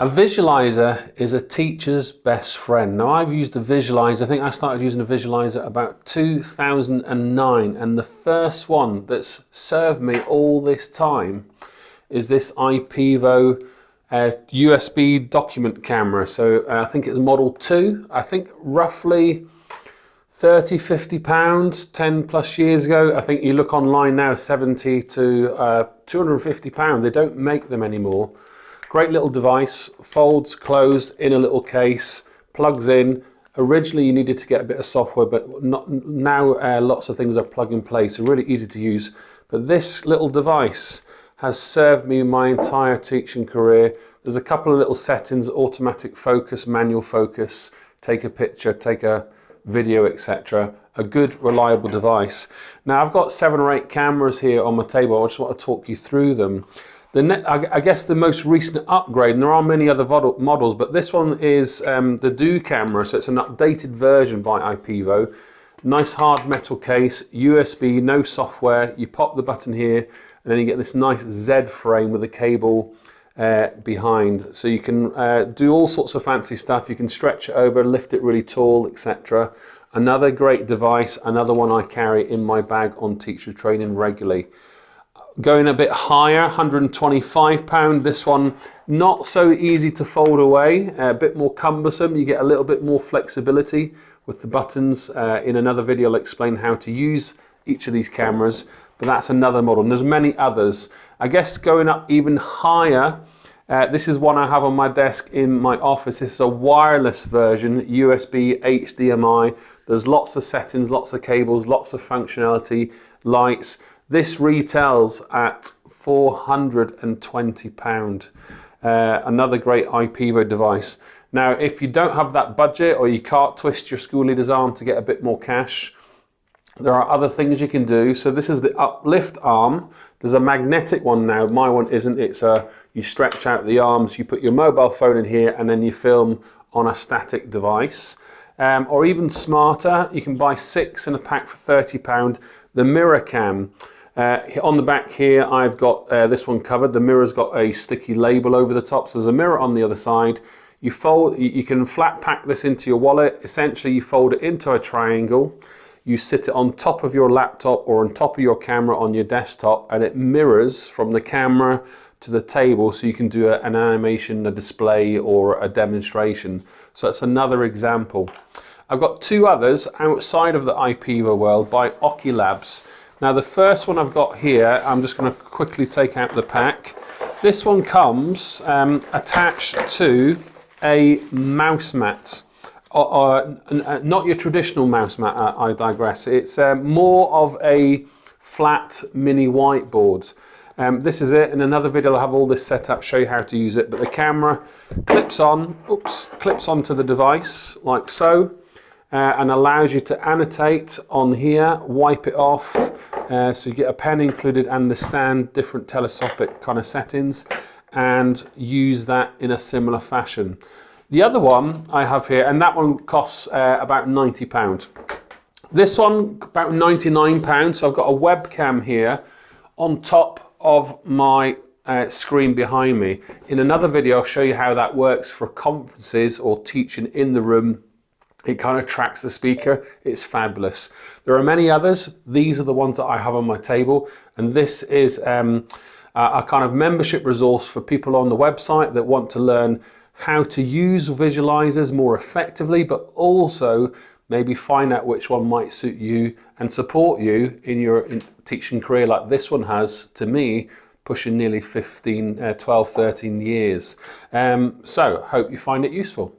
A visualizer is a teacher's best friend. Now I've used a visualizer, I think I started using a visualizer about 2009 and the first one that's served me all this time is this IPEVO uh, USB document camera. So uh, I think it's model 2, I think roughly 30, 50 pounds, 10 plus years ago. I think you look online now, 70 to uh, 250 pounds. They don't make them anymore. Great little device, folds closed in a little case, plugs in. Originally you needed to get a bit of software, but not, now uh, lots of things are plug and play, so really easy to use. But this little device has served me my entire teaching career. There's a couple of little settings, automatic focus, manual focus, take a picture, take a video, etc. A good, reliable device. Now I've got seven or eight cameras here on my table. I just want to talk you through them. The I guess the most recent upgrade, and there are many other models, but this one is um, the Do camera, so it's an updated version by IPEVO. Nice hard metal case, USB, no software. You pop the button here, and then you get this nice Z frame with a cable uh, behind. So you can uh, do all sorts of fancy stuff. You can stretch it over, lift it really tall, etc. Another great device, another one I carry in my bag on teacher training regularly. Going a bit higher, 125 pound. This one, not so easy to fold away, a bit more cumbersome. You get a little bit more flexibility with the buttons. Uh, in another video, I'll explain how to use each of these cameras, but that's another model. And there's many others. I guess going up even higher, uh, this is one I have on my desk in my office. This is a wireless version, USB, HDMI. There's lots of settings, lots of cables, lots of functionality, lights. This retails at £420. Uh, another great IPEVO device. Now, if you don't have that budget or you can't twist your school leader's arm to get a bit more cash, there are other things you can do. So this is the uplift arm. There's a magnetic one now. My one isn't. It's a, you stretch out the arms, you put your mobile phone in here and then you film on a static device. Um, or even smarter, you can buy six in a pack for £30. The mirror cam. Uh, on the back here, I've got uh, this one covered. The mirror's got a sticky label over the top, so there's a mirror on the other side. You fold, you can flat pack this into your wallet. Essentially, you fold it into a triangle. You sit it on top of your laptop or on top of your camera on your desktop, and it mirrors from the camera to the table so you can do an animation, a display, or a demonstration. So that's another example. I've got two others outside of the IPEVO world by Oculabs. Now the first one I've got here, I'm just going to quickly take out the pack. This one comes um, attached to a mouse mat. Or, or, uh, not your traditional mouse mat, uh, I digress. It's uh, more of a flat mini whiteboard. Um, this is it. In another video, I'll have all this set up, show you how to use it. But the camera clips on, oops, clips onto the device like so uh, and allows you to annotate on here, wipe it off, uh, so you get a pen included and the stand, different telescopic kind of settings, and use that in a similar fashion. The other one I have here, and that one costs uh, about £90. This one, about £99, so I've got a webcam here on top of my uh, screen behind me. In another video, I'll show you how that works for conferences or teaching in the room it kind of tracks the speaker. It's fabulous. There are many others. These are the ones that I have on my table. And this is um, a kind of membership resource for people on the website that want to learn how to use visualizers more effectively, but also maybe find out which one might suit you and support you in your teaching career like this one has to me pushing nearly 15, uh, 12, 13 years. Um, so hope you find it useful.